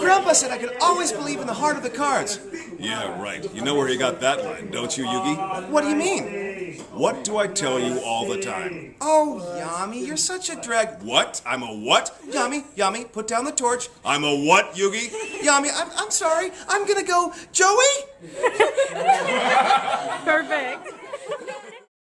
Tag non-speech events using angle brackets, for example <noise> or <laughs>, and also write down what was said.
Grandpa said I could always believe in the heart of the cards. Yeah, right. You know where he got that line, don't you, Yugi? What do you mean? What do I tell you all the time? Oh, Yami, you're such a drag. What? I'm a what? Yami, Yami, put down the torch. I'm a what, Yugi? Yami, I'm, I'm sorry. I'm gonna go. Joey? <laughs> Perfect.